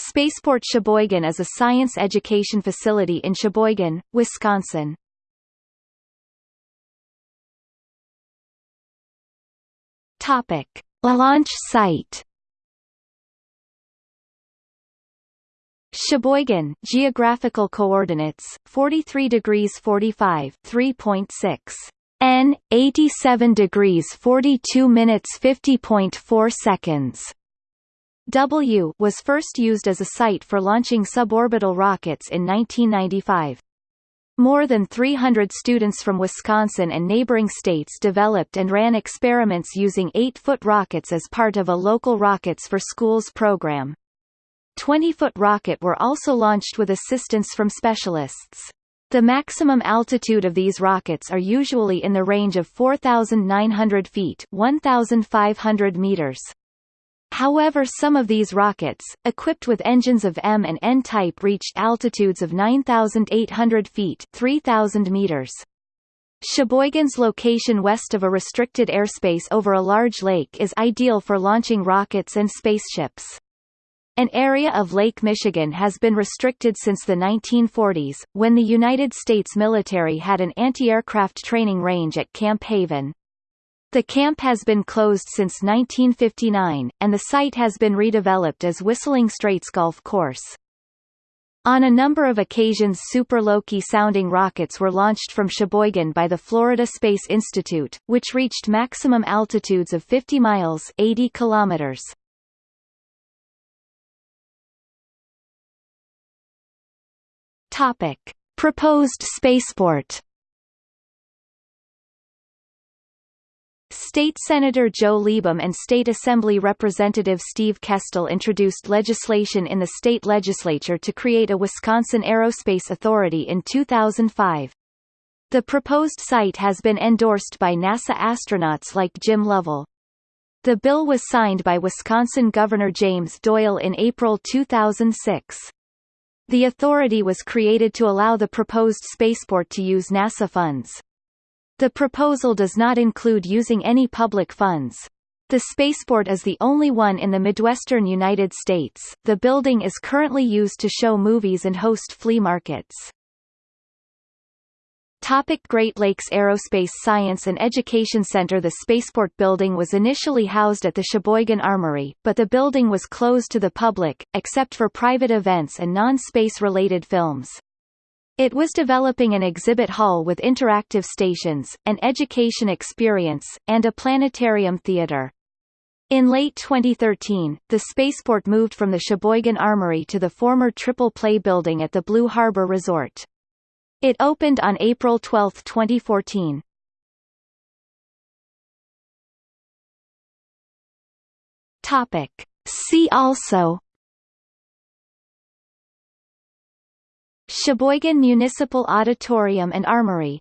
Spaceport Sheboygan is a science education facility in Sheboygan, Wisconsin. Topic: Launch site. Sheboygan, geographical coordinates: 43 degrees 45, 3.6 N, 87 degrees 42 minutes 50.4 seconds. W was first used as a site for launching suborbital rockets in 1995. More than 300 students from Wisconsin and neighboring states developed and ran experiments using 8-foot rockets as part of a local Rockets for Schools program. 20-foot rocket were also launched with assistance from specialists. The maximum altitude of these rockets are usually in the range of 4,900 feet 1,500 meters. However some of these rockets, equipped with engines of M and N type reached altitudes of 9,800 feet 3,000 meters. Sheboygan's location west of a restricted airspace over a large lake is ideal for launching rockets and spaceships. An area of Lake Michigan has been restricted since the 1940s, when the United States military had an anti-aircraft training range at Camp Haven. The camp has been closed since 1959, and the site has been redeveloped as Whistling Straits Golf Course. On a number of occasions Super Loki sounding rockets were launched from Sheboygan by the Florida Space Institute, which reached maximum altitudes of 50 miles 80 kilometers. Topic: Proposed spaceport. State Senator Joe Leibham and State Assembly Representative Steve Kestell introduced legislation in the state legislature to create a Wisconsin Aerospace Authority in 2005. The proposed site has been endorsed by NASA astronauts like Jim Lovell. The bill was signed by Wisconsin Governor James Doyle in April 2006. The authority was created to allow the proposed spaceport to use NASA funds. The proposal does not include using any public funds. The spaceport is the only one in the Midwestern United States. The building is currently used to show movies and host flea markets. Topic Great Lakes Aerospace Science and Education Center The spaceport building was initially housed at the Sheboygan Armory, but the building was closed to the public, except for private events and non-space related films. It was developing an exhibit hall with interactive stations, an education experience, and a planetarium theater. In late 2013, the spaceport moved from the Sheboygan Armory to the former Triple Play building at the Blue Harbor Resort. It opened on April 12, 2014. Topic. See also Sheboygan Municipal Auditorium and Armory